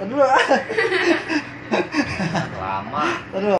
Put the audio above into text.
Tadi lama Tadi.